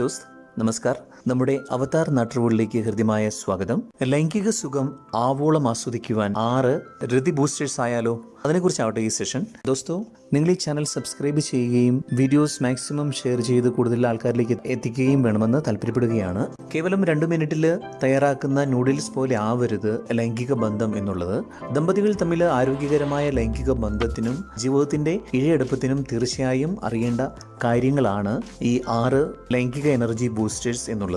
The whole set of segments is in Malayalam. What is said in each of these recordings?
ദോസ്ത് നമസ്കാർ നമ്മുടെ അവതാർ നാട്ടുകളിലേക്ക് ഹൃദ്യമായ സ്വാഗതം. ലൈംഗിക സുഖം ആവോളം ആസ്വദിക്കുവാൻ ആറ് ഋതി ബൂസ്റ്റേഴ്സ് ആയാലോ? അതിനെക്കുറിച്ചാവട്ടെ ഈ സെഷൻ ദോസ്തോ നിങ്ങൾ ഈ ചാനൽ സബ്സ്ക്രൈബ് ചെയ്യുകയും വീഡിയോസ് മാക്സിമം ഷെയർ ചെയ്ത് കൂടുതൽ ആൾക്കാരിലേക്ക് എത്തിക്കുകയും വേണമെന്ന് താല്പര്യപ്പെടുകയാണ്. കേവലം രണ്ട് മിനിറ്റിൽ തയ്യാറാക്കുന്ന നൂഡിൽസ് പോലെ ആവരുത് ലൈംഗിക ബന്ധം എന്നുള്ളത്. ദമ്പതികൾ തമ്മിൽ ആരോഗ്യകരമായ ലൈംഗിക ബന്ധത്തിനും ജീവിതത്തിന്റെ ഇഴയെടുപ്പത്തിനും തീർച്ചയായും അറിയേണ്ട കാര്യങ്ങളാണ് ഈ ആറ് ലൈംഗിക എനർജി ബൂസ്റ്റേഴ്സ് എന്നുള്ളത്.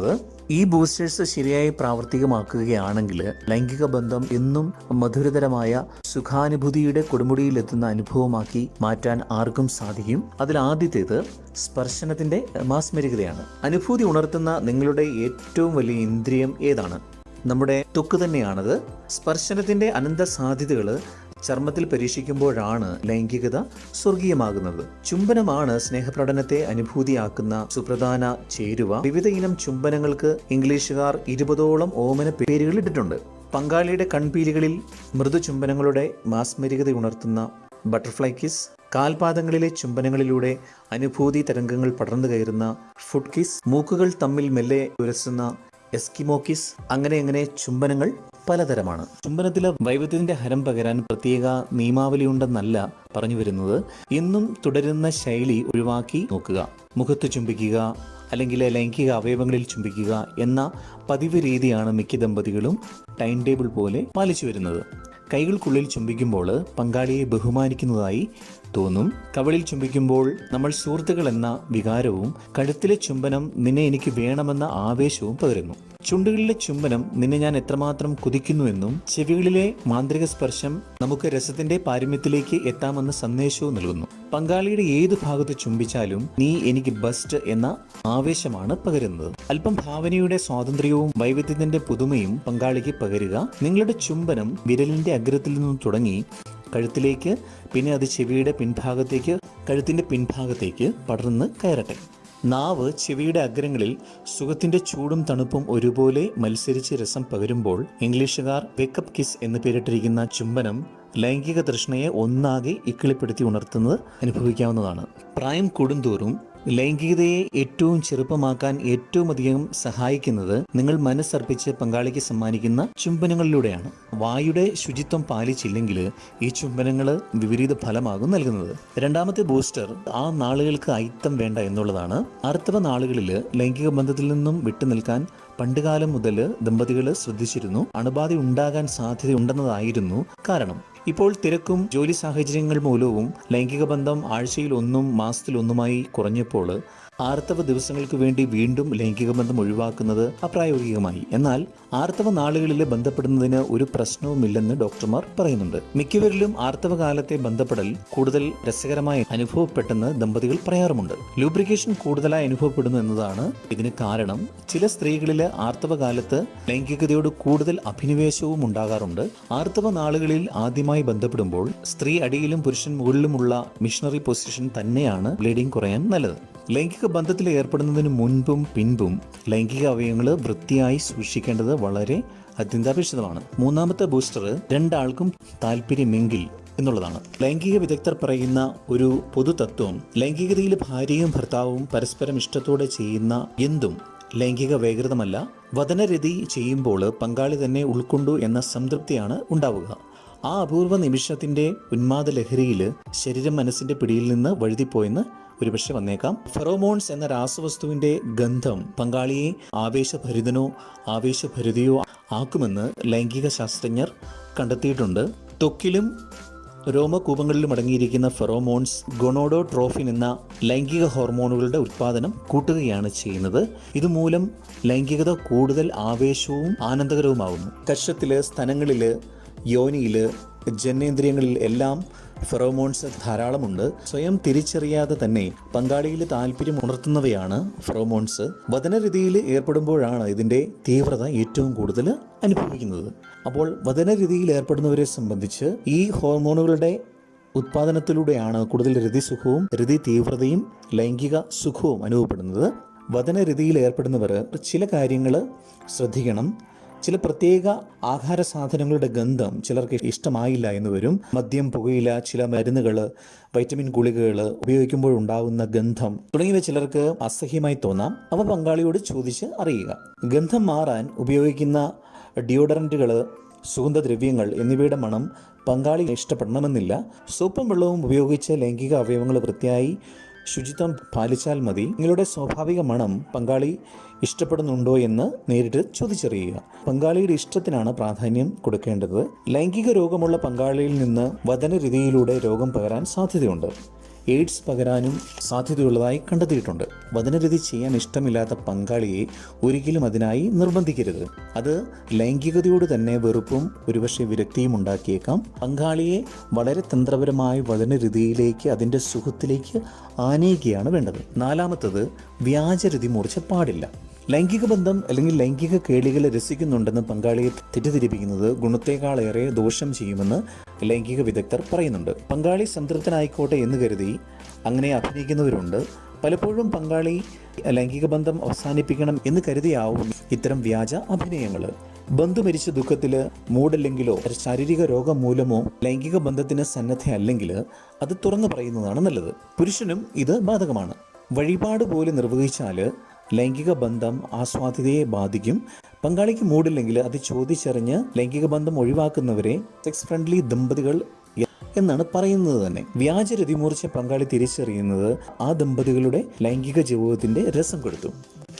ഈ ബൂസ്റ്റേഴ്സ് ശരിയായി പ്രാവർത്തികമാക്കുകയാണെങ്കിൽ ലൈംഗിക ബന്ധം എന്നും മധുരതരമായ സുഖാനുഭൂതിയുടെ കൊടുമുടിയിലെത്തുന്ന അനുഭവമാക്കി മാറ്റാൻ ആർക്കും സാധിക്കും. അതിൽ ആദ്യത്തേത് സ്പർശനത്തിന്റെ മാസ്മരികതയാണ് അനുഭൂതി ഉണർത്തുന്ന നിങ്ങളുടെ ഏറ്റവും വലിയ ഇന്ദ്രിയം ഏതാണ്? നമ്മുടെ തൊക്ക് തന്നെയാണത്. സ്പർശനത്തിന്റെ അനന്ത സാധ്യതകൾ ചർമ്മത്തിൽ പരീക്ഷിക്കുമ്പോഴാണ് ലൈംഗികത സ്വർഗീയമാകുന്നത്. ചുംബനമാണ് സ്നേഹപ്രടനത്തെ അനുഭൂതിയാക്കുന്ന സുപ്രധാന ചേരുവ. വിവിധ ഇനം ചുംബനങ്ങൾക്ക് ഇംഗ്ലീഷുകാർ ഇരുപതോളം ഓമന പേരുകൾ ഇട്ടിട്ടുണ്ട്. പങ്കാളിയുടെ കൺപീലികളിൽ മൃദു ചുംബനങ്ങളുടെ മാസ്മരികത ഉണർത്തുന്ന ബട്ടർഫ്ലൈ കിസ് കാൽപാദങ്ങളിലെ ചുംബനങ്ങളിലൂടെ അനുഭൂതി തരംഗങ്ങൾ പടർന്നു കയറുന്ന ഫുഡ് കിസ് മൂക്കുകൾ തമ്മിൽ മെല്ലെ ഉരസുന്ന എസ്കിമോ കിസ് അങ്ങനെ അങ്ങനെ ചുംബനങ്ങൾ പലതരമാണ്. ചുംബനത്തിലെ വൈവിധ്യത്തിന്റെ ഹരം പകരാൻ പ്രത്യേക നിയമാവലി ഉണ്ടെന്നല്ല പറഞ്ഞു വരുന്നത്. ഇന്നും തുടരുന്ന ശൈലി ഒഴിവാക്കി നോക്കുക. മുഖത്ത് ചുംബിക്കുക അല്ലെങ്കിൽ ലൈംഗിക അവയവങ്ങളിൽ ചുംബിക്കുക എന്ന പതിവ് രീതിയാണ് മിക്ക ദമ്പതികളും ടൈം ടേബിൾ പോലെ പാലിച്ചു വരുന്നത്. കൈകൾക്കുള്ളിൽ ചുംബിക്കുമ്പോൾ പങ്കാളിയെ ബഹുമാനിക്കുന്നതായി തോന്നും. കവളിൽ ചുംബിക്കുമ്പോൾ നമ്മൾ സുഹൃത്തുക്കൾ എന്ന വികാരവും കഴുത്തിലെ ചുംബനം നിന്നെ എനിക്ക് വേണമെന്ന ആവേശവും പകരുന്നു. ചുണ്ടുകളിലെ ചുംബനം നിന്നെ ഞാൻ എത്രമാത്രം കുതിക്കുന്നുവെന്നും ചെവികളിലെ മാന്ത്രിക സ്പർശം നമുക്ക് രസത്തിന്റെ പാരമ്യത്തിലേക്ക് എത്താമെന്ന സന്ദേശവും നൽകുന്നു. പങ്കാളിയുടെ ഏത് ഭാഗത്ത് ചുംബിച്ചാലും നീ എനിക്ക് ബസ്റ്റ് എന്ന ആവേശമാണ് പകരുന്നത്. അല്പം ഭാവനയുടെ സ്വാതന്ത്ര്യവും വൈവിധ്യത്തിന്റെ പുതുമയും പങ്കാളിക്ക് പകരുക നിങ്ങളുടെ ചുംബനം വിരലിന്റെ അഗ്രത്തിൽ നിന്നും തുടങ്ങി കഴുത്തിലേക്ക് പിന്നെ അത് ചെവിയുടെ പിൻഭാഗത്തേക്ക് കഴുത്തിന്റെ പിൻഭാഗത്തേക്ക് പടർന്ന് കയറട്ടെ. നാവ് ചെവിയുടെ അഗ്രങ്ങളിൽ സുഖത്തിന്റെ ചൂടും തണുപ്പും ഒരുപോലെ മത്സരിച്ച് രസം പകരുമ്പോൾ ഇംഗ്ലീഷുകാർ വേക്കപ്പ് കിസ് എന്ന് പേരിട്ടിരിക്കുന്ന ചുംബനം ലൈംഗിക തൃഷ്ണയെ ഒന്നാകെ ഇക്കിളിപ്പെടുത്തി ഉണർത്തുന്നത് അനുഭവിക്കാവുന്നതാണ്. പ്രായം കൂടുന്തോറും ലൈംഗികതയെ ഏറ്റവും ചെറുപ്പമാക്കാൻ ഏറ്റവും അധികം സഹായിക്കുന്നത് നിങ്ങൾ മനസ്സർപ്പിച്ച് പങ്കാളിക്ക് സമ്മാനിക്കുന്ന ചുംബനങ്ങളിലൂടെയാണ്. വായുടെ ശുചിത്വം പാലിച്ചില്ലെങ്കിൽ ഈ ചുംബനങ്ങൾ വിപരീത ഫലമാകും നൽകുന്നത്. രണ്ടാമത്തെ ബൂസ്റ്റർ ആ നാളുകൾക്ക് അയിത്തം വേണ്ട എന്നുള്ളതാണ്. ആർത്തവ നാളുകളിൽ ലൈംഗിക ബന്ധത്തിൽ നിന്നും വിട്ടുനിൽക്കാൻ പണ്ടുകാലം മുതൽ ദമ്പതികൾ ശ്രദ്ധിച്ചിരുന്നു. അണുബാധ ഉണ്ടാകാൻ സാധ്യതയുണ്ടെന്നതായിരുന്നു കാരണം. ഇപ്പോൾ തിരക്കും ജോലി സാഹചര്യങ്ങൾ മൂലവും ലൈംഗിക ബന്ധം ആഴ്ചയിൽ ഒന്നും മാസത്തിൽ ഒന്നുമായി കുറഞ്ഞപ്പോൾ ആർത്തവ ദിവസങ്ങൾക്ക് വേണ്ടി വീണ്ടും ലൈംഗിക ബന്ധം ഒഴിവാക്കുന്നത് അപ്രായോഗികമായി. എന്നാൽ ആർത്തവ നാളുകളിൽ ബന്ധപ്പെടുന്നതിന് ഒരു പ്രശ്നവുമില്ലെന്ന് ഡോക്ടർമാർ പറയുന്നുണ്ട്. മിക്കവരിലും ആർത്തവകാലത്തെ ബന്ധപ്പെടൽ കൂടുതൽ രസകരമായി അനുഭവപ്പെട്ടെന്ന് ദമ്പതികൾ പറയാറുമുണ്ട്. ലൂബ്രിക്കേഷൻ കൂടുതലായി അനുഭവപ്പെടുന്നു എന്നതാണ് ഇതിന് കാരണം. ചില സ്ത്രീകളിൽ ആർത്തവ കാലത്ത് ലൈംഗികതയോട് കൂടുതൽ അഭിനിവേശവും ഉണ്ടാകാറുണ്ട്. ആർത്തവ നാളുകളിൽ ആദ്യമായി ബന്ധപ്പെടുമ്പോൾ സ്ത്രീ അടിയിലും പുരുഷൻ മുകളിലുമുള്ള മിഷണറി പൊസിഷൻ തന്നെയാണ് ബ്ലീഡിംഗ് കുറയാൻ നല്ലത്. ലൈംഗിക ബന്ധത്തിൽ ഏർപ്പെടുന്നതിന് മുൻപും പിൻപും ലൈംഗിക അവയവങ്ങൾ വൃത്തിയായി സൂക്ഷിക്കേണ്ടത് വളരെ അത്യന്താപേക്ഷിതമാണ്. മൂന്നാമത്തെ ബൂസ്റ്റർ രണ്ടാൾക്കും താല്പര്യമെങ്കിൽ എന്നുള്ളതാണ്. ലൈംഗിക വിദഗ്ധർ പറയുന്ന ഒരു പൊതുതത്വം ലൈംഗികതയിൽ ഭാര്യയും ഭർത്താവും പരസ്പരം ഇഷ്ടത്തോടെ ചെയ്യുന്ന എന്തും ലൈംഗിക വേഗതമല്ല. വതനരതി ചെയ്യുമ്പോൾ പങ്കാളി തന്നെ ഉൾക്കൊണ്ടു എന്ന സംതൃപ്തിയാണ് ഉണ്ടാവുക. ആ അപൂർവ നിമിഷത്തിന്റെ ഉന്മാദ ലഹരിയിൽ ശരീരം മനസ്സിന്റെ പിടിയിൽ നിന്ന് വഴുതിപ്പോയെന്ന് ഒരുപക്ഷെ വന്നേക്കാം. ഫെറോമോൺസ് എന്ന രാസവസ്തുവിന്റെ ഗന്ധം പങ്കാളിയെ ആവേശഭരിതനോ ആവേശഭരിതയോ ആക്കുമെന്ന് ലൈംഗിക ശാസ്ത്രജ്ഞർ കണ്ടെത്തിയിട്ടുണ്ട്. തൊക്കിലും രോമകൂപങ്ങളിലും അടങ്ങിയിരിക്കുന്ന ഫെറോമോൺസ് ഗൊണോഡോട്രോഫിൻ എന്ന ലൈംഗിക ഹോർമോണുകളുടെ ഉത്പാദനം കൂട്ടുകയാണ് ചെയ്യുന്നത്. ഇതുമൂലം ലൈംഗികത കൂടുതൽ ആവേശവും ആനന്ദകരവുമാകുന്നു കക്ഷത്തിൽ സ്ഥലങ്ങളിൽ യോനിയിൽ ജനേന്ദ്രിയങ്ങളിൽ എല്ലാം ഫെറോമോൺസ് ധാരാളമുണ്ട്. സ്വയം തിരിച്ചറിയാതെ തന്നെ പങ്കാളിയിൽ താല്പര്യം ഉണർത്തുന്നവയാണ് ഫെറോമോൺസ്. വചനരീതിയിൽ ഏർപ്പെടുമ്പോഴാണ് ഇതിന്റെ തീവ്രത ഏറ്റവും കൂടുതൽ അനുഭവിക്കുന്നത്. അപ്പോൾ വചനരീതിയിൽ ഏർപ്പെടുന്നവരെ സംബന്ധിച്ച് ഈ ഹോർമോണുകളുടെ ഉത്പാദനത്തിലൂടെയാണ് കൂടുതൽ രതിസുഖവും രതി തീവ്രതയും ലൈംഗിക സുഖവും അനുഭവപ്പെടുന്നത്. വചനരീതിയിൽ ഏർപ്പെടുന്നവർ ചില കാര്യങ്ങൾ ശ്രദ്ധിക്കണം. ചില പ്രത്യേക ആഹാര സാധനങ്ങളുടെ ഗന്ധം ചിലർക്ക് ഇഷ്ടമായില്ല എന്ന് വരും. മദ്യം പുകയില ചില മരുന്നുകൾ വൈറ്റമിൻ ഗുളികകൾ ഉപയോഗിക്കുമ്പോഴുണ്ടാകുന്ന ഗന്ധം തുടങ്ങിയവ ചിലർക്ക് അസഹ്യമായി തോന്നാം. അവ പങ്കാളിയോട് ചോദിച്ച് അറിയുക. ഗന്ധം മാറാൻ ഉപയോഗിക്കുന്ന ഡിയോഡറന്റുകൾ സുഗന്ധദ്രവ്യങ്ങൾ എന്നിവയുടെ മണം പങ്കാളി ഇഷ്ടപ്പെടണമെന്നില്ല. സോപ്പും വെള്ളവും ഉപയോഗിച്ച് ലൈംഗിക അവയവങ്ങൾ വൃത്തിയായി ശുചിത്വം പാലിച്ചാൽ മതി. നിങ്ങളുടെ സ്വാഭാവിക മണം പങ്കാളി ഇഷ്ടപ്പെടുന്നുണ്ടോ എന്ന് നേരിട്ട് ചോദിച്ചറിയുക. പങ്കാളിയുടെ ഇഷ്ടത്തിനാണ് പ്രാധാന്യം കൊടുക്കേണ്ടത്. ലൈംഗിക രോഗമുള്ള പങ്കാളിയിൽ നിന്ന് വതനരീതിയിലൂടെ രോഗം പകരാൻ സാധ്യതയുണ്ട്. എയ്ഡ്സ് പകരാനും സാധ്യതയുള്ളതായി കണ്ടെത്തിയിട്ടുണ്ട്. വചനരതി ചെയ്യാൻ ഇഷ്ടമില്ലാത്ത പങ്കാളിയെ ഒരിക്കലും അതിനായി നിർബന്ധിക്കരുത്. അത് ലൈംഗികതയോട് തന്നെ വെറുപ്പും ഒരുപക്ഷെ വിരക്തിയും ഉണ്ടാക്കിയേക്കാം. പങ്കാളിയെ വളരെ തന്ത്രപരമായ വചനരതിയിലേക്ക് അതിന്റെ സുഖത്തിലേക്ക് ആനയിക്കുകയാണ് വേണ്ടത്. നാലാമത്തത് വ്യാജരതി മൂർച്ച പാടില്ല. ലൈംഗിക ബന്ധം അല്ലെങ്കിൽ ലൈംഗിക കേളികളെ രസിക്കുന്നുണ്ടെന്ന് പങ്കാളിയെ തെറ്റിദ്ധരിപ്പിക്കുന്നത് ഗുണത്തേക്കാളേറെ ദോഷം ചെയ്യുമെന്ന് ലൈംഗിക വിദഗ്ധർ പറയുന്നുണ്ട്. പങ്കാളി സംതൃപ്തനായിക്കോട്ടെ എന്ന് കരുതി അങ്ങനെ അഭിനയിക്കുന്നവരുണ്ട്. പലപ്പോഴും പങ്കാളി ലൈംഗിക ബന്ധം അവസാനിപ്പിക്കണം എന്ന് കരുതിയാവും ഇത്തരം വ്യാജ അഭിനയങ്ങൾ ബന്ധു മരിച്ച ദുഃഖത്തിൽ മൂടല്ലെങ്കിലോ ശാരീരിക രോഗം മൂലമോ ലൈംഗിക ബന്ധത്തിന് സന്നദ്ധയല്ലെങ്കിൽ അത് തുറന്നു പറയുന്നതാണ് നല്ലത്. പുരുഷനും ഇത് ബാധകമാണ്. വഴിപാട് പോലെ നിർവഹിച്ചാൽ ലൈംഗിക ബന്ധം ആസ്വാദ്യതയെ ബാധിക്കും. പങ്കാളിക്ക് മൂടില്ലെങ്കിൽ അത് ചോദിച്ചറിഞ്ഞ് ലൈംഗിക ബന്ധം ഒഴിവാക്കുന്നവരെ സെക്സ് ഫ്രണ്ട്ലി ദമ്പതികൾ എന്നാണ് പറയുന്നത് തന്നെ. വ്യാജ രതിമൂർച്ച പങ്കാളി തിരിച്ചറിയുന്നത് ആ ദമ്പതികളുടെ ലൈംഗിക ജീവിതത്തിന്റെ രസം കൊടുത്തു.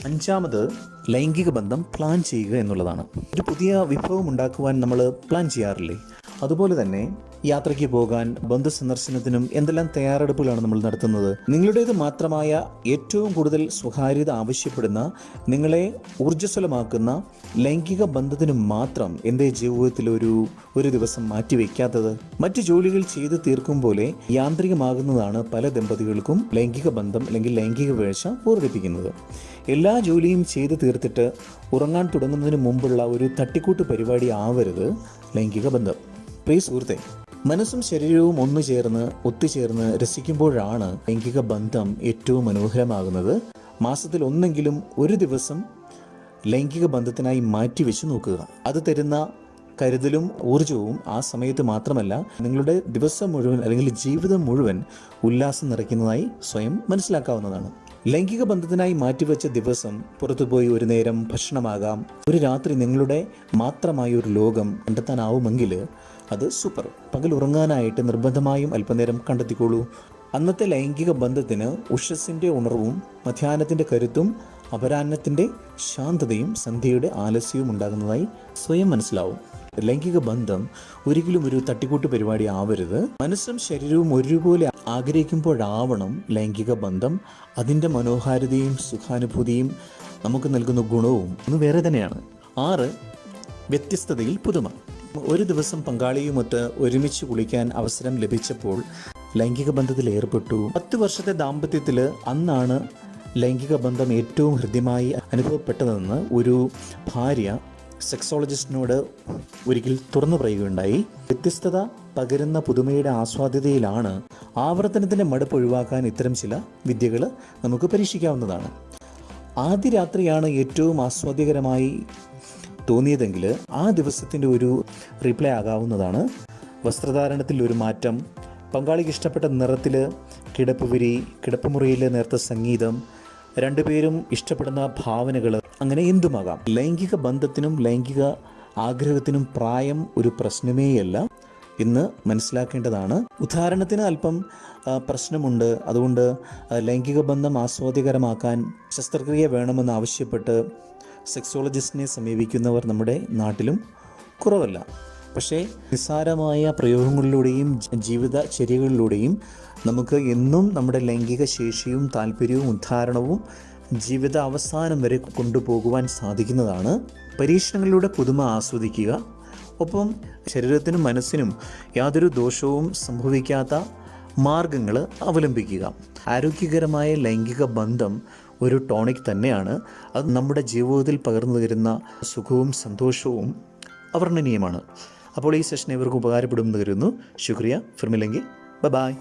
അഞ്ചാമത് ലൈംഗിക ബന്ധം പ്ലാൻ ചെയ്യുക എന്നുള്ളതാണ്. ഒരു പുതിയ വിഭവം ഉണ്ടാക്കുവാൻ നമ്മൾ പ്ലാൻ ചെയ്യാറില്ലേ? അതുപോലെ തന്നെ യാത്രയ്ക്ക് പോകാൻ ബന്ധു സന്ദർശനത്തിനും എന്തെല്ലാം തയ്യാറെടുപ്പുകളാണ് നമ്മൾ നടത്തുന്നത്? നിങ്ങളുടേത് മാത്രമായ ഏറ്റവും കൂടുതൽ സ്വകാര്യത ആവശ്യപ്പെടുന്ന നിങ്ങളെ ഊർജസ്വലമാക്കുന്ന ലൈംഗിക ബന്ധത്തിന് മാത്രം എന്റെ ജീവിതത്തിൽ ഒരു ഒരു ദിവസം മാറ്റിവെക്കാത്തത്? മറ്റ് ജോലികൾ ചെയ്ത് തീർക്കും പോലെ യാന്ത്രികമാകുന്നതാണ് പല ദമ്പതികൾക്കും ലൈംഗിക ബന്ധം അല്ലെങ്കിൽ ലൈംഗിക വീഴ്ച പൂർത്തിപ്പിക്കുന്നത്. എല്ലാ ജോലിയും ചെയ്ത് തീർത്തിട്ട് ഉറങ്ങാൻ തുടങ്ങുന്നതിന് മുമ്പുള്ള ഒരു തട്ടിക്കൂട്ട് പരിപാടി ആവരുത് ലൈംഗിക ബന്ധം. പ്രിയ സുഹൃത്തെ മനസ്സും ശരീരവും ഒന്നു ചേർന്ന് ഒത്തുചേർന്ന് രസിക്കുമ്പോഴാണ് ലൈംഗിക ബന്ധം ഏറ്റവും മനോഹരമാകുന്നത്. മാസത്തിൽ ഒന്നെങ്കിലും ഒരു ദിവസം ലൈംഗിക ബന്ധത്തിനായി മാറ്റിവെച്ച് നോക്കുക. അത് തരുന്ന കരുതലും ഊർജവും ആ സമയത്ത് മാത്രമല്ല നിങ്ങളുടെ ദിവസം മുഴുവൻ അല്ലെങ്കിൽ ജീവിതം മുഴുവൻ ഉല്ലാസം നിറയ്ക്കുന്നതായി സ്വയം മനസ്സിലാക്കാവുന്നതാണ്. ലൈംഗിക ബന്ധത്തിനായി മാറ്റിവെച്ച ദിവസം പുറത്തുപോയി ഒരു നേരം ഭക്ഷണമാകാം. ഒരു രാത്രി നിങ്ങളുടെ മാത്രമായ ഒരു ലോകം കണ്ടെത്താനാവുമെങ്കിൽ അത് സൂപ്പർ പകൽ ഉറങ്ങാനായിട്ട് നിർബന്ധമായും അല്പനേരം കണ്ടെത്തിക്കോളൂ. അന്നത്തെ ലൈംഗിക ബന്ധത്തിന് ഉഷസ്സിന്റെ ഉണർവും മധ്യാഹ്നത്തിന്റെ കരുത്തും അപരാഹ്നത്തിന്റെ ശാന്തതയും സന്ധ്യയുടെ ആലസ്യവും ഉണ്ടാകുന്നതായി സ്വയം മനസ്സിലാവും. ലൈംഗിക ബന്ധം ഒരിക്കലും ഒരു തട്ടിക്കൂട്ട് പരിപാടി ആവരുത്. മനസ്സും ശരീരവും ഒരുപോലെ ആഗ്രഹിക്കുമ്പോഴാവണം ലൈംഗിക ബന്ധം. അതിന്റെ മനോഹാരിതയും സുഖാനുഭൂതിയും നമുക്ക് നൽകുന്ന ഗുണവും ഒന്ന് വേറെ തന്നെയാണ്. ആറ് വ്യത്യസ്തതയിൽ പുതുമ. ഒരു ദിവസം പങ്കാളിയുമൊത്ത് ഒരുമിച്ച് കുളിക്കാൻ അവസരം ലഭിച്ചപ്പോൾ ലൈംഗിക ബന്ധത്തിൽ ഏർപ്പെട്ടു. പത്ത് വർഷത്തെ ദാമ്പത്യത്തിൽ അന്നാണ് ലൈംഗിക ബന്ധം ഏറ്റവും ഹൃദ്യമായി അനുഭവപ്പെട്ടതെന്ന് ഒരു ഭാര്യ സെക്സോളജിസ്റ്റിനോട് ഒരിക്കൽ തുറന്നു പറയുകയുണ്ടായി. വ്യത്യസ്തത പകരുന്ന പുതുമയുടെ ആസ്വാദ്യതയിലാണ് ആവർത്തനത്തിന്റെ മടുപ്പ് ഒഴിവാക്കാൻ ഇത്തരം ചില വിദ്യകൾ നമുക്ക് പരീക്ഷിക്കാവുന്നതാണ്. ആദ്യ രാത്രിയാണ് ഏറ്റവും ആസ്വാദ്യകരമായി തോന്നിയതെങ്കിൽ ആ ദിവസത്തിന്റെ ഒരു റീപ്ലേ ആകാവുന്നതാണ്. വസ്ത്രധാരണത്തിൽ ഒരു മാറ്റം പങ്കാളിക്ക് ഇഷ്ടപ്പെട്ട നിറത്തിൽ കിടപ്പ് വിരി കിടപ്പുമുറിയിലെ നേർത്ത സംഗീതം രണ്ടുപേരും ഇഷ്ടപ്പെടുന്ന ഭാവനകൾ അങ്ങനെ എന്തുമാകാം? ലൈംഗിക ബന്ധത്തിനും ലൈംഗിക ആഗ്രഹത്തിനും പ്രായം ഒരു പ്രശ്നമേയല്ല. ഇന്ന് മനസ്സിലാക്കേണ്ടതാണ് ഉദാഹരണത്തിന് അല്പം പ്രശ്നമുണ്ട്. അതുകൊണ്ട് ലൈംഗിക ബന്ധം ആസ്വാദ്യകരമാക്കാൻ ശസ്ത്രക്രിയ വേണമെന്ന് ആവശ്യപ്പെട്ട് സെക്സോളജിസ്റ്റിനെ സമീപിക്കുന്നവർ നമ്മുടെ നാട്ടിലും കുറവല്ല. പക്ഷേ നിസ്സാരമായ പ്രയോഗങ്ങളിലൂടെയും ജീവിത ജീവിതചര്യകളിലൂടെയും നമുക്ക് എന്നും നമ്മുടെ ലൈംഗിക ശേഷിയും താല്പര്യവും ഉദ്ധാരണവും ജീവിത അവസാനം വരെ കൊണ്ടുപോകുവാൻ സാധിക്കുന്നതാണ്. പരീക്ഷണങ്ങളിലൂടെ പുതുമ ആസ്വദിക്കുക. ഒപ്പം ശരീരത്തിനും മനസ്സിനും യാതൊരു ദോഷവും സംഭവിക്കാത്ത മാർഗങ്ങൾ അവലംബിക്കുക. ആരോഗ്യകരമായ ലൈംഗിക ബന്ധം ഒരു ടോണിക് തന്നെയാണ്. അത് നമ്മുടെ ജീവിതത്തിൽ പകർന്നു തരുന്ന സുഖവും സന്തോഷവും അവർണനീയമാണ്. അപ്പോൾ ഈ സെഷൻ ഇവർക്ക് ഉപകാരപ്പെടുമെന്ന് കരുതുന്നു. ശുക്രിയ. ഫിർമില്ലെങ്കിൽ ബൈ.